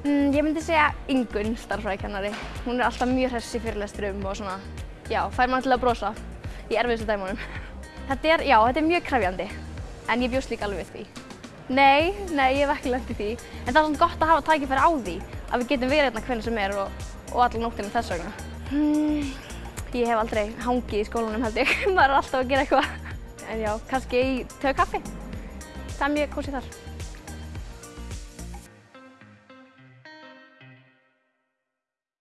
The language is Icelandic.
Mm, ég myndi segja Ingunn, starffræðikennari. Hún er alltaf mjög hress í fyrirlesturum og svona, já, fær mann til að brosa í erfiðustu dæmunum. Þetta er, já, þetta er mjög krefjandi, en ég bjóst líka alveg við því. Nei, nei, ég hef ekki lent í því, en það er svona gott að hafa tækifæri á því að við getum verið hérna hvernig sem er og, og alla nóttina þess vegna. Hmm, ég hef aldrei hangið í skólanum held ég, maður er alltaf að gera eitthvað. En já, kannski í töðu kaffi, það er mjög kósið þar.